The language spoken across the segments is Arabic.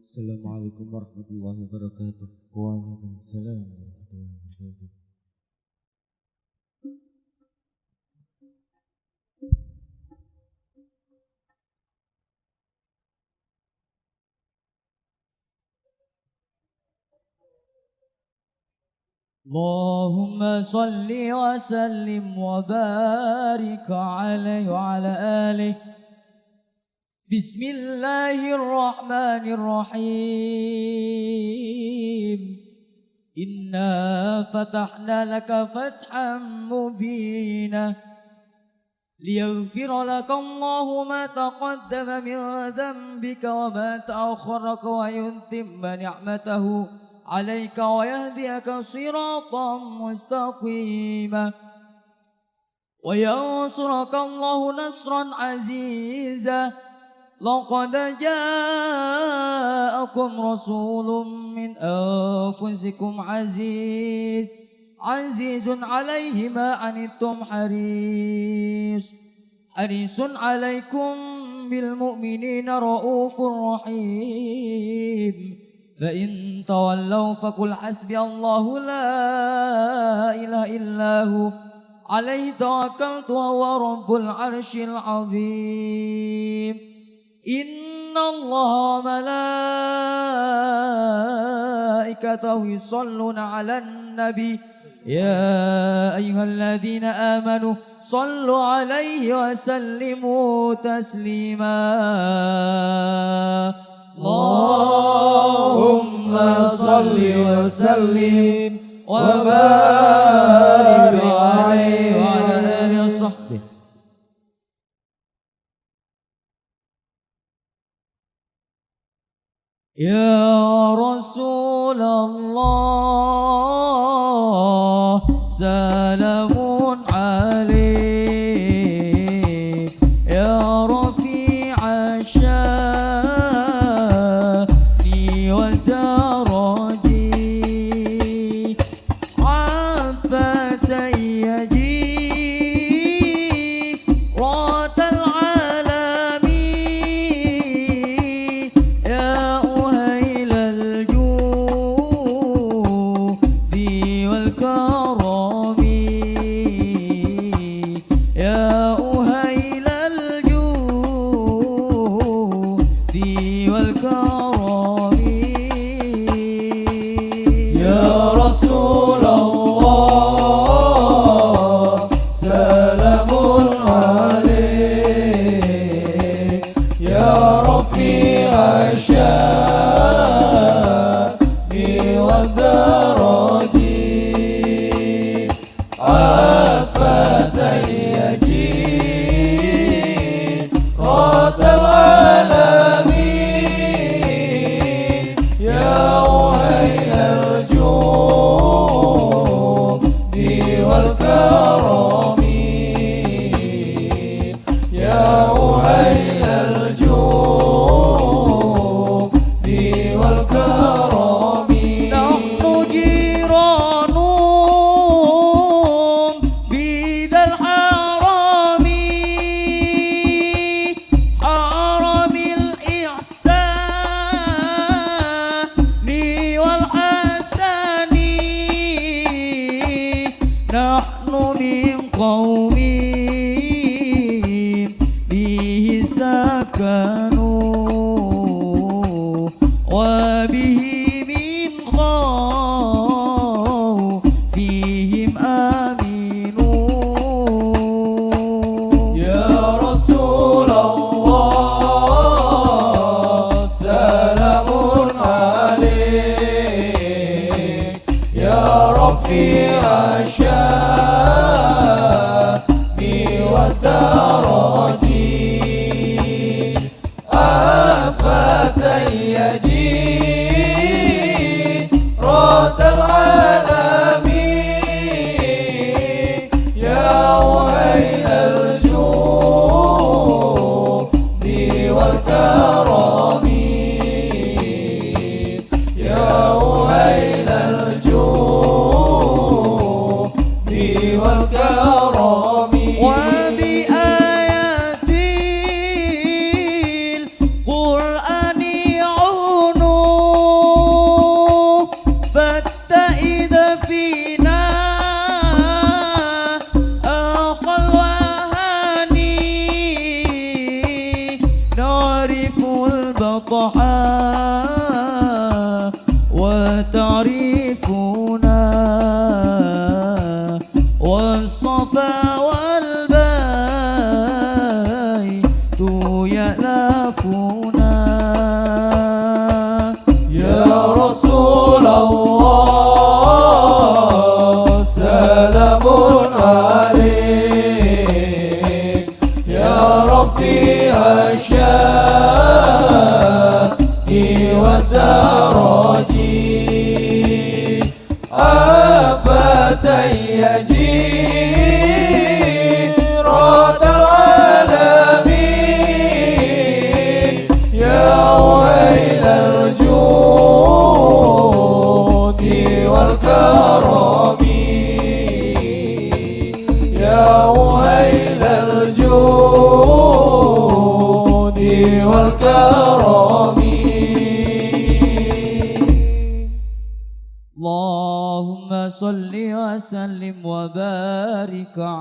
السلام عليكم ورحمة الله وبركاته. وعليكم السلام ورحمة الله وبركاته. اللهم صل وسلم وبارك عليه وعلى آله. بسم الله الرحمن الرحيم. إنا فتحنا لك فتحا مبينا ليغفر لك الله ما تقدم من ذنبك وما تأخرك ويتم نعمته عليك ويهديك صراطا مستقيما. وينصرك الله نصرا عزيزا. لقد جاءكم رسول من أنفسكم عزيز عزيز عليه ما عنتم حريص. حريص عليكم بالمؤمنين رؤوف رحيم. فإن تولوا فقل حسبي الله لا إله إلا هو عليه توكلت وهو رب العرش العظيم. إن الله ملائكته يصلون على النبي. يا أيها الذين آمنوا صلوا عليه وسلموا تسليما. اللهم صل وسلم وبارك عليه يا رسول الله سلام عليك. يا رفيع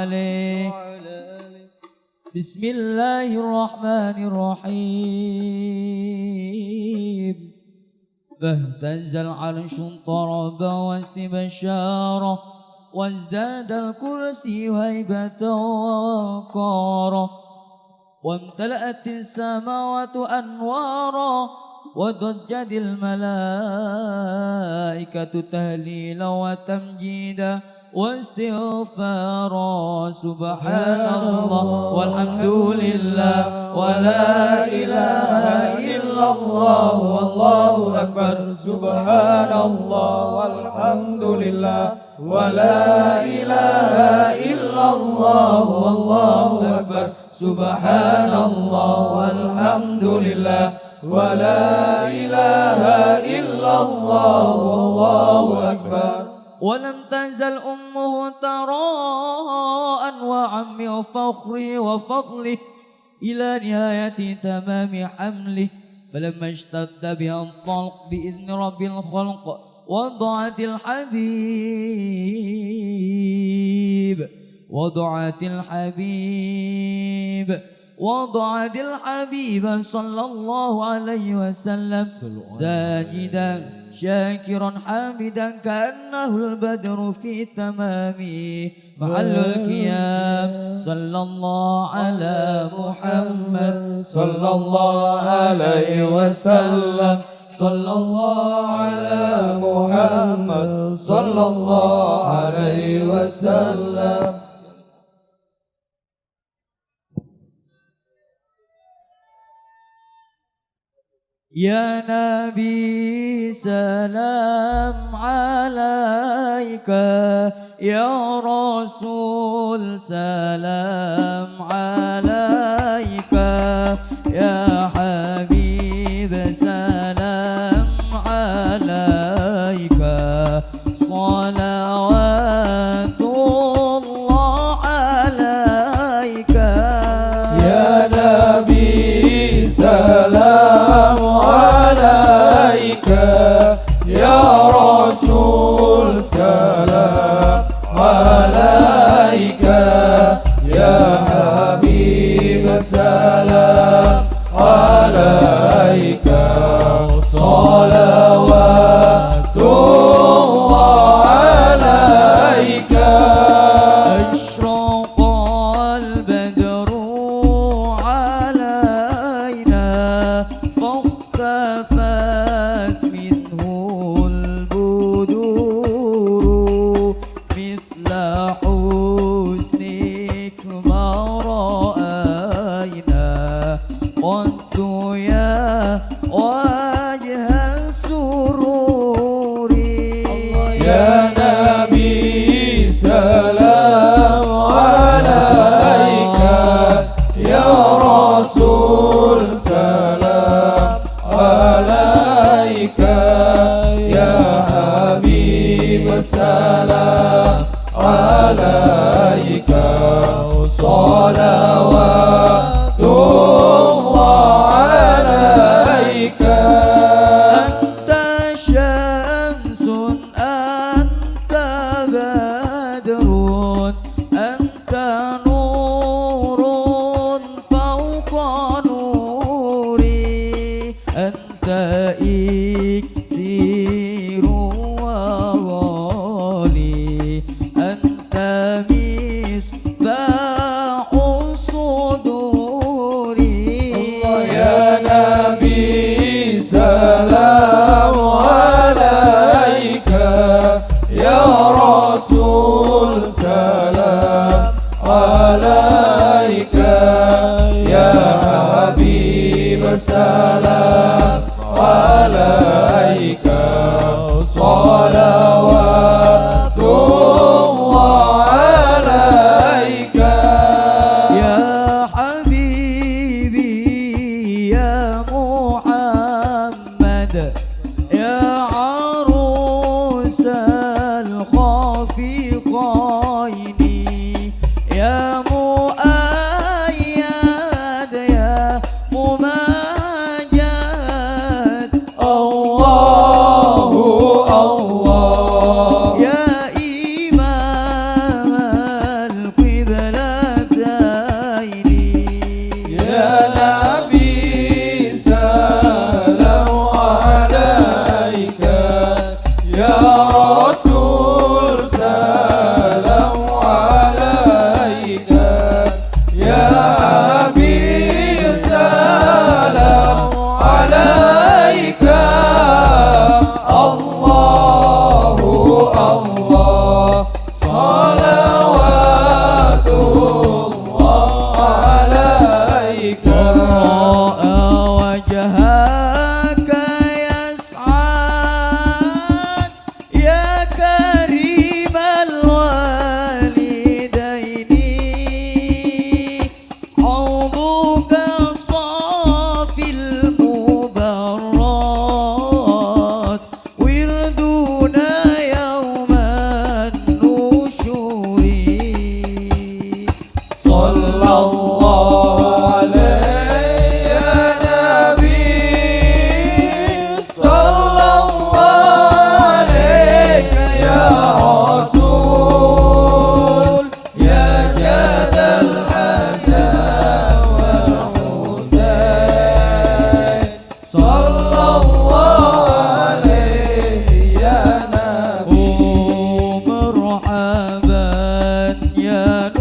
عليه بسم الله الرحمن الرحيم. فاهتز العرش طرب واستبشارا وازداد الكرسي هيبة ووقارا وامتلأت السماوات أنوارا وضجت الملائكة تهليلا وتمجيدا واستغفارا سبحان الله والحمد لله ولا إله إلا الله والله أكبر. سبحان الله والحمد لله ولا إله إلا الله والله أكبر. سبحان الله والحمد لله ولا إله إلا الله والله أكبر. ولم تزل أمه أنواعا من فخره وفضله إلى نهاية تمام حمله. فلما اشتد بها الطلق بإذن رب الخلق وضعت الحبيب وضعت الحبيب وضعت الحبيب صلى الله عليه وسلم ساجدا. شاكرا حامدا كأنه البدر في تمامه. محل القيام. صلى الله على محمد. صلى الله عليه وسلم. صلى الله على محمد. صلى الله عليه وسلم. يا نبي سلام عليك. يا رسول سلام عليك. يا حبيب سلام عليك. صلوات على 나 uh,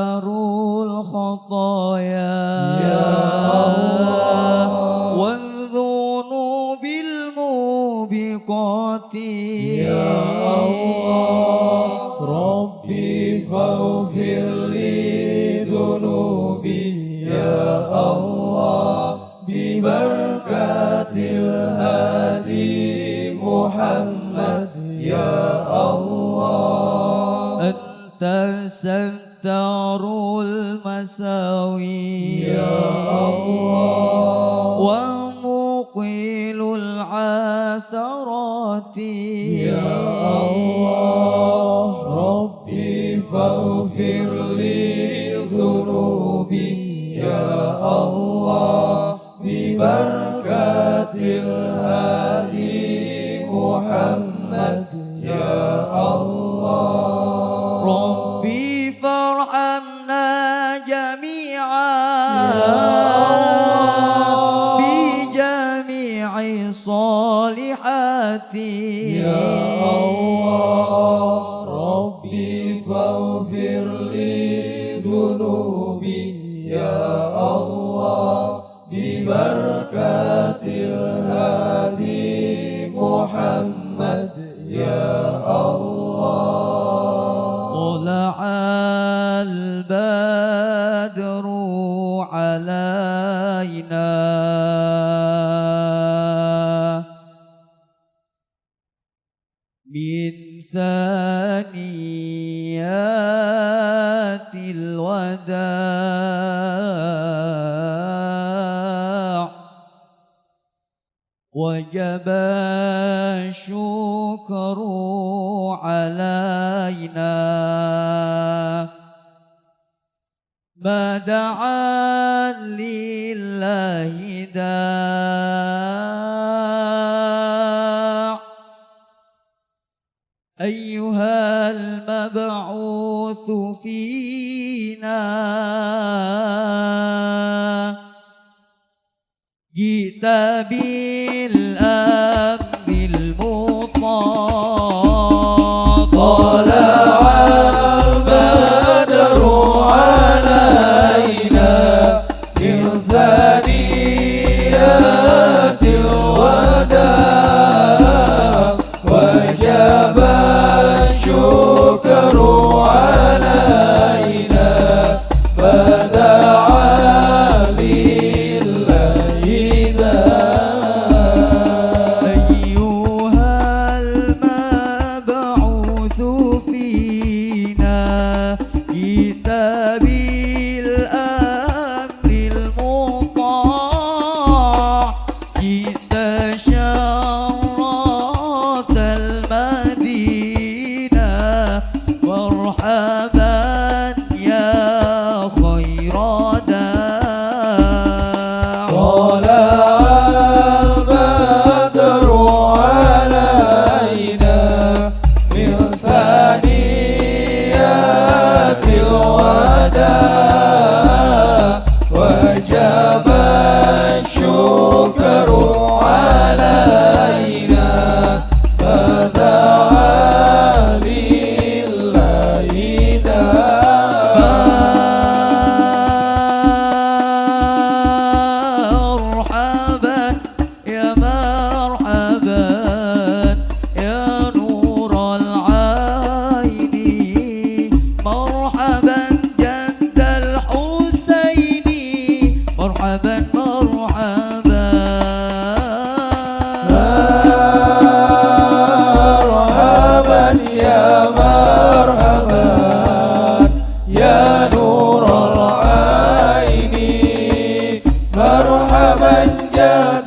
بحار الخطايا. يا الله. والذنوب الموبقات يا الله. ربي فاغفر لي ذنوبي. يا الله. ببركة الهادي محمد. يا الله. أنت سنت يستار المساوي يا الله. ومقيل العثرات. يا الله. ربي فاغفر لي. وجب الشكر علينا. ما دعا لله داع. أيها المبعوث فينا. جئت بالأمر مرحبا جد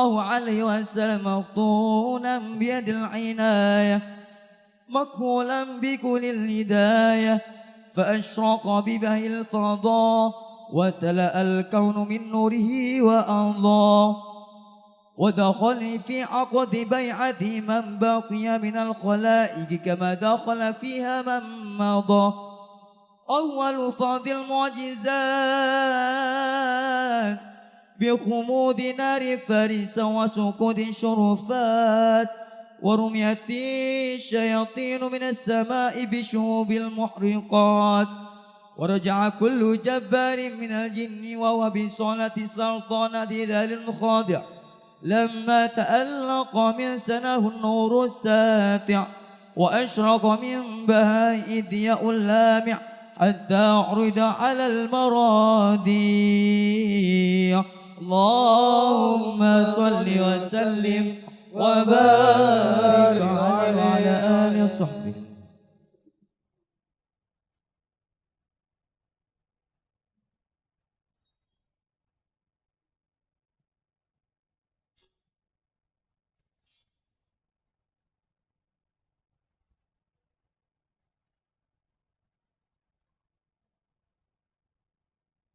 الله عليه وسلم مفطونا بيد العناية مكهولا بكل الهداية فأشرق ببهي الفضاء وتلأ الكون من نوره وأنضى ودخل في عقد بيعة من بقي من الخلائق كما دخل فيها من مضى. أول فرض المعجزات بخمود نار فارس وسكوت شرفات ورميت الشياطين من السماء بشهوب المحرقات. ورجع كل جبار من الجن وهو بصلاة سلطنة ذال خاضع لما تألق من سنه النور الساتع وأشرق من بهاء الضياء اللامع حتى عرض على المرادي اللهم صل وسلم وبارك على آل صحبه.